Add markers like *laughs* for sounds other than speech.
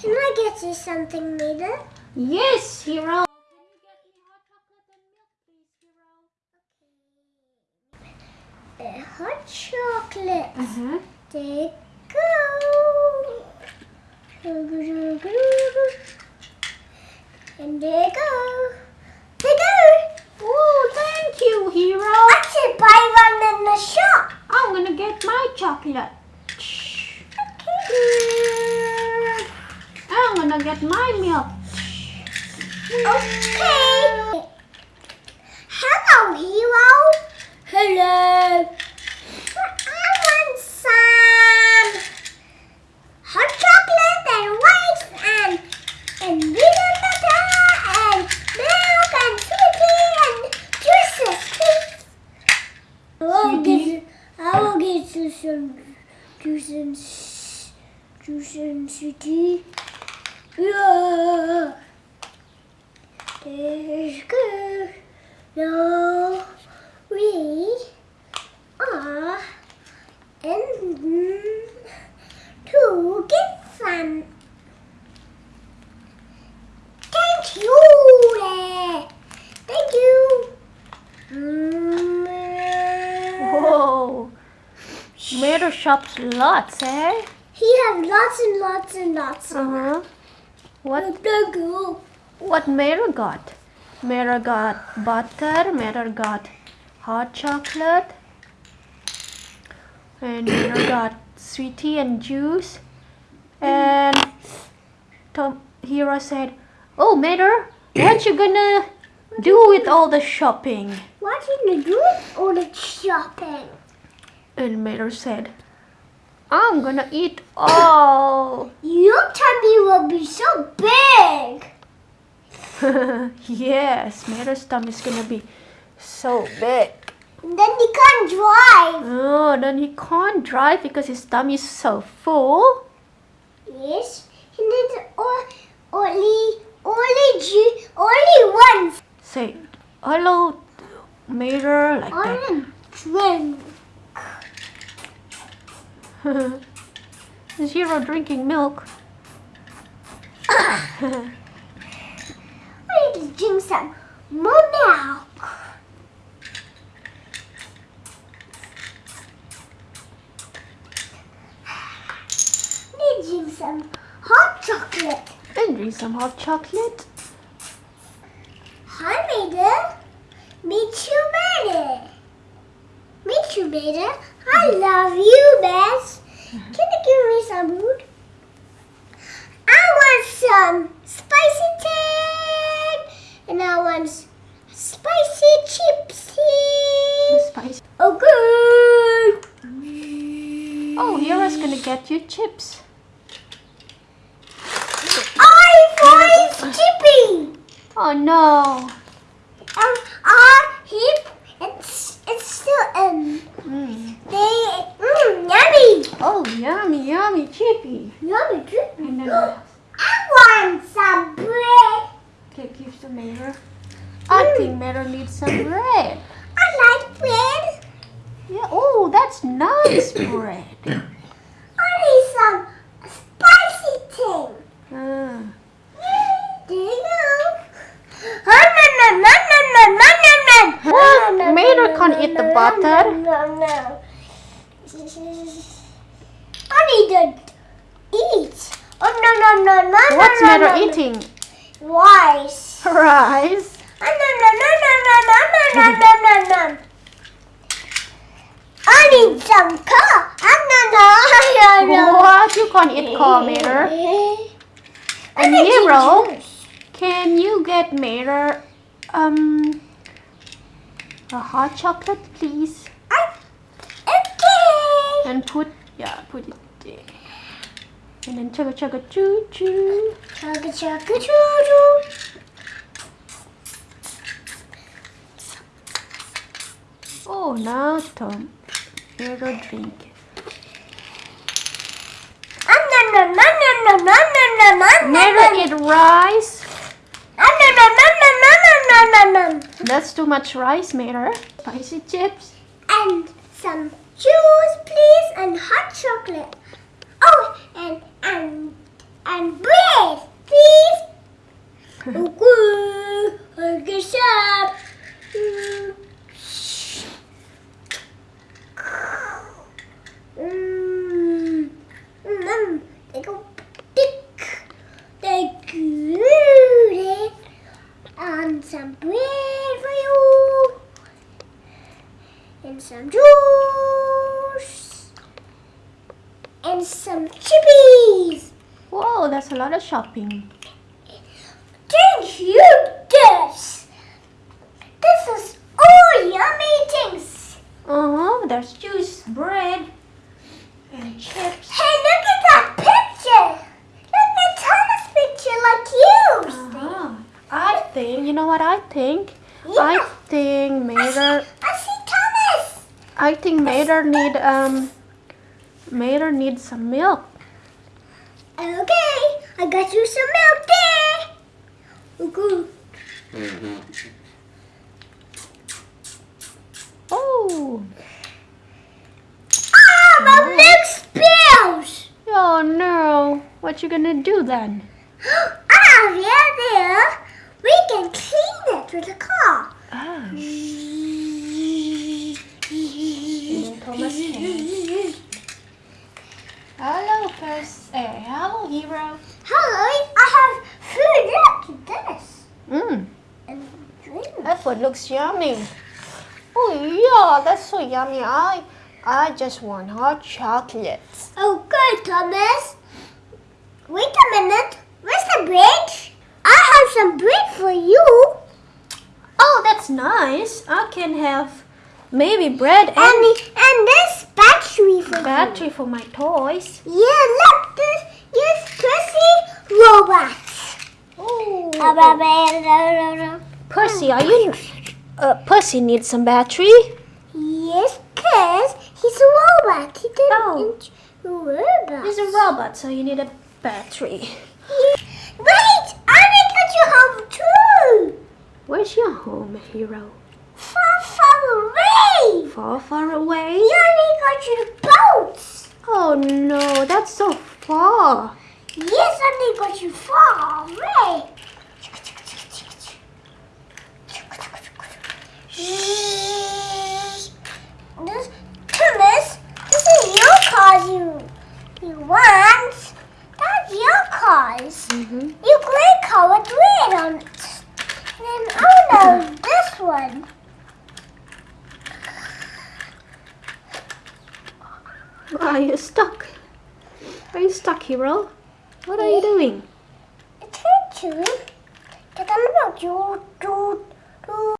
Can I get you something, Nita? Yes, Hero. Okay. Hot chocolate. Uh -huh. They go. And there you go. There you go. Oh, thank you, Hero. I should buy one in the shop. I'm gonna get my chocolate. Okay. I'm gonna get my milk. Okay. Hello, hero. Hello. I want some hot chocolate and rice and and peanut butter and milk and sweetie and juices, please. I will get I will get you some juice and juice and sweetie. Yeah. There's good. No, we are in to get some. Thank you. eh. Thank you. Whoa. Mero shops lots, eh? He has lots and lots and lots. Uh-huh. What what Mero got? Mero got butter, Mero got hot chocolate, and Mero got sweetie and juice. And Tom Hero said, Oh Mero, what you gonna do with all the shopping? What you gonna do with all the shopping? And Mero said, I'm gonna eat all. Your tummy will be so big. *laughs* yes, Mero's tummy is gonna be so big. Then he can't drive. Oh, then he can't drive because his tummy is so full. Yes. He needs o- only, hello, Mero, like that. Only drink. is *laughs* Hero drinking milk? *laughs* I need to drink some more milk. *sighs* Need to drink some hot chocolate. and drink some hot chocolate. Maida. Meet you, Maida. Meet you, Maida. I love you, Bess. Can you give me some food? I want some spicy thing, and I want spicy chipsy. Spicy. Okay. Oh, Hero's gonna get you chips. I find uh, chippy. Oh no. yummy, yummy chippy. Yummy chippy. And *gasps* then I want some bread. Okay, give some Mero. Mm. I think Mero needs some *coughs* bread. I like bread. Yeah. Oh, that's nice *coughs* bread. I need some spicy thing. Ah. Do you know? Well, Mero can't eat the butter. No, no. *laughs* I need to eat. Oh, no, no, no, no, What's no, no, Mero no, no. eating? Rice. Rice. Oh, no, no, no, no, no, no, no, no, no, no, no. I need some coke. Oh, no, no, no, no. What? You can't eat corn, Mero. And Mero, can you get Mero um a hot chocolate, please? Okay. And put yeah, put it and then chugga chugga choo choo. Chugga chugga choo choo. Oh, now Tom, here go drink. Never eat rice. That's too much rice, Mater. Spicy chips. And some juice, please, and hot chocolate thick. They glued it on some bread for you. And some juice. And some chippies. Whoa, that's a lot of shopping. Thank you, this. This is all yummy things. Uh-huh, there's juice, bread, and chips. Hey, look at that picture. Look at Thomas' picture like you. Uh-huh. I think, you know what I think? Yeah. I think I Mater, see, I see Thomas. I think Mater need, um, Mater needs some milk. Okay, I got you some milk there. Okay. Oh, Ah, my milk spills. oh no. What you gonna do then? *gasps* Ah, yeah, there. We can clean it with a car. Drink. that food looks yummy. Oh yeah, that's so yummy. I, I just want hot chocolate. Okay, oh, Thomas. Wait a minute. Where's the bread? I have some bread for you. Oh, that's nice. I can have maybe bread and And and this battery for battery for my toys. Yeah, look this. Yes, Percy robots. Oh, Percy, are you? Uh, Percy needs some battery. Yes, cause he's a robot. He didn't Oh. robot. He's a robot, so you need a battery. Wait, I need to get you home too. Where's your home, hero? Far, far away. Far, far away. You only got you the boats. Oh no, that's so far. Yes, I got you far away. This, Thomas, this is your cars you, you want. That's your cars. Mm-hmm. You gray car with red on it. And then, oh no, this one. Are you stuck? Are you stuck, hero? What are you doing? It's her too. Take on about you